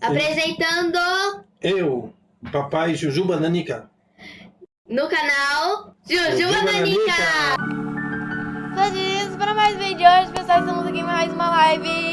Apresentando Eu, papai Jujuba Nanica. no canal Jujuba Jujuba Nanica. Todos para mais um vídeo hoje, pessoal, estamos aqui em mais uma live.